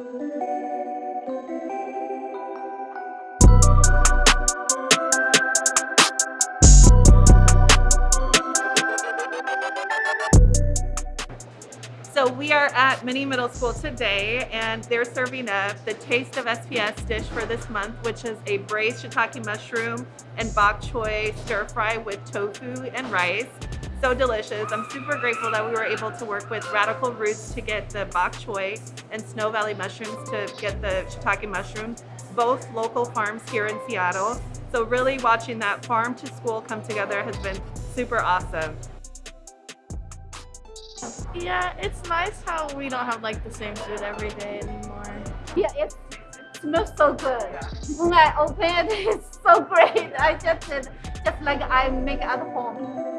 So we are at Meany Middle School today and they're serving up the Taste of SPS dish for this month, which is a braised shiitake mushroom and bok choy stir fry with tofu and rice. So delicious. I'm super grateful that we were able to work with Radical Roots to get the bok choy and Snow Valley mushrooms to get the shiitake mushrooms, both local farms here in Seattle. So really watching that farm to school come together has been super awesome. Yeah, it's nice how we don't have like the same food every day anymore. Yeah, it smells so good. When I open it, it's so great. I just just like I make at home.